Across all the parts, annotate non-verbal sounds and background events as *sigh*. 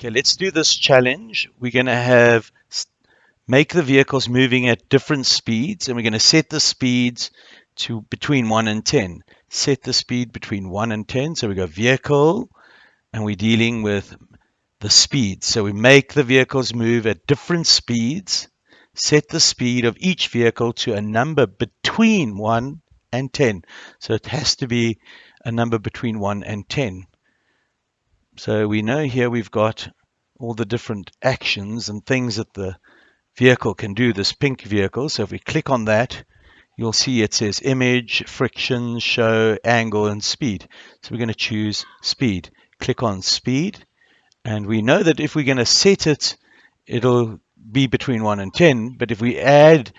Okay, let's do this challenge. We're going to have make the vehicles moving at different speeds and we're going to set the speeds to between 1 and 10. Set the speed between 1 and 10. So we go vehicle and we're dealing with the speed. So we make the vehicles move at different speeds. Set the speed of each vehicle to a number between 1 and 10. So it has to be a number between 1 and 10. So we know here we've got all the different actions and things that the vehicle can do, this pink vehicle. So if we click on that, you'll see it says image, friction, show, angle, and speed. So we're going to choose speed. Click on speed. And we know that if we're going to set it, it'll be between 1 and 10. But if we add,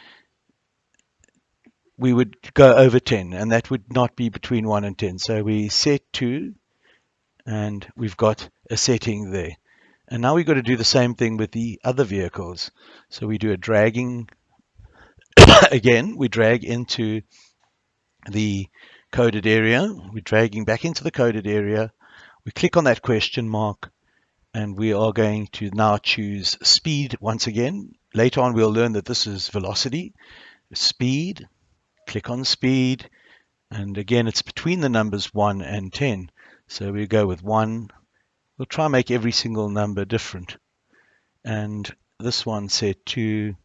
we would go over 10. And that would not be between 1 and 10. So we set to and we've got a setting there. And now we've got to do the same thing with the other vehicles. So we do a dragging, *coughs* again, we drag into the coded area. We're dragging back into the coded area. We click on that question mark and we are going to now choose speed once again. Later on, we'll learn that this is velocity. Speed, click on speed, and again, it's between the numbers 1 and 10. So we go with one. We'll try and make every single number different. And this one set two.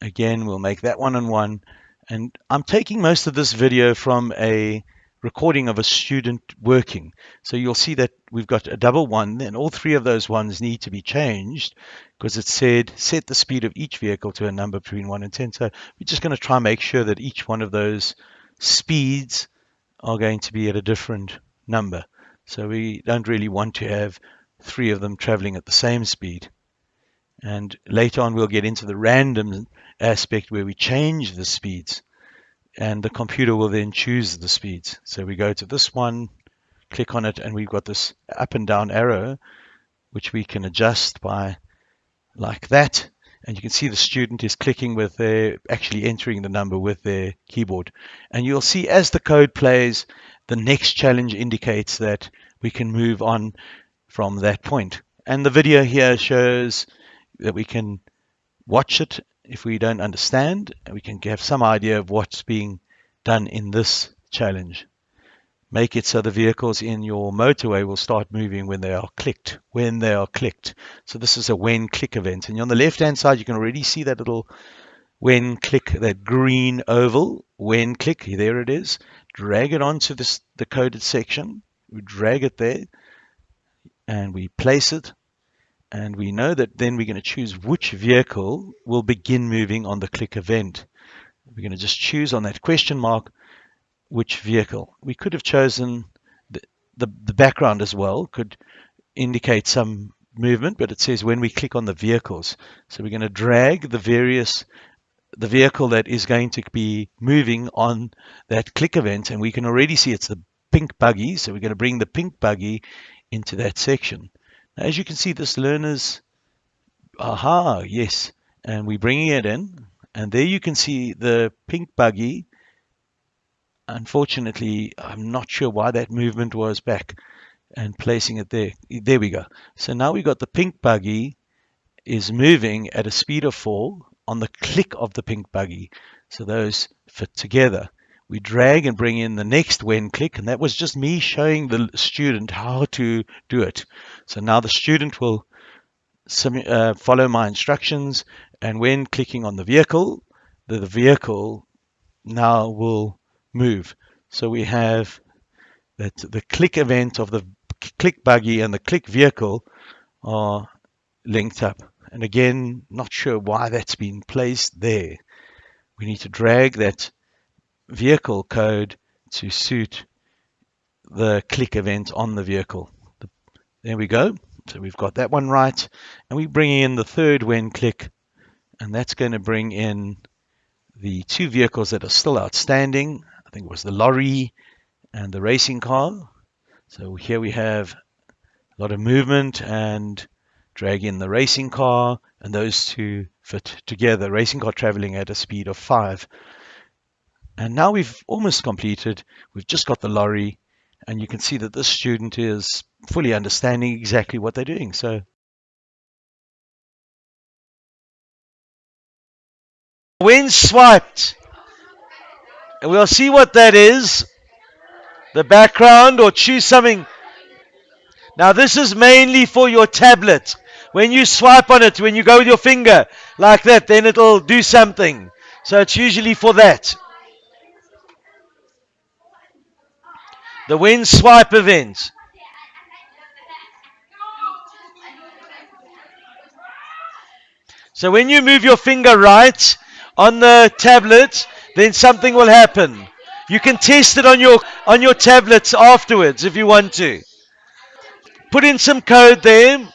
Again, we'll make that one and one. And I'm taking most of this video from a recording of a student working. So you'll see that we've got a double one, and all three of those ones need to be changed because it said set the speed of each vehicle to a number between 1 and 10. So we're just going to try and make sure that each one of those speeds are going to be at a different number. So we don't really want to have three of them traveling at the same speed. And later on, we'll get into the random aspect where we change the speeds and the computer will then choose the speeds. So we go to this one, click on it, and we've got this up and down arrow, which we can adjust by like that. And you can see the student is clicking with their, actually entering the number with their keyboard. And you'll see as the code plays, the next challenge indicates that we can move on from that point. And the video here shows that we can watch it if we don't understand, and we can have some idea of what's being done in this challenge. Make it so the vehicles in your motorway will start moving when they are clicked, when they are clicked. So this is a when click event. And on the left-hand side, you can already see that little when click, that green oval, when click, there it is drag it onto this, the coded section. We drag it there and we place it. And we know that then we're going to choose which vehicle will begin moving on the click event. We're going to just choose on that question mark which vehicle. We could have chosen the, the, the background as well, could indicate some movement, but it says when we click on the vehicles. So we're going to drag the various the vehicle that is going to be moving on that click event and we can already see it's the pink buggy so we're going to bring the pink buggy into that section now, as you can see this learner's aha yes and we're bringing it in and there you can see the pink buggy unfortunately I'm not sure why that movement was back and placing it there there we go so now we got the pink buggy is moving at a speed of 4 on the click of the pink buggy. So those fit together. We drag and bring in the next when click, and that was just me showing the student how to do it. So now the student will uh, follow my instructions, and when clicking on the vehicle, the, the vehicle now will move. So we have that the click event of the click buggy and the click vehicle are linked up. And again, not sure why that's been placed there. We need to drag that vehicle code to suit the click event on the vehicle. There we go. So we've got that one right. And we bring in the third when click, and that's going to bring in the two vehicles that are still outstanding. I think it was the lorry and the racing car. So here we have a lot of movement and drag in the racing car, and those two fit together. Racing car traveling at a speed of 5. And now we've almost completed. We've just got the lorry. And you can see that this student is fully understanding exactly what they're doing. So when swiped, and we'll see what that is, the background or choose something. Now this is mainly for your tablet. When you swipe on it, when you go with your finger like that, then it'll do something. So it's usually for that. The when swipe event. So when you move your finger right on the tablet, then something will happen. You can test it on your on your tablets afterwards if you want to. Put in some code there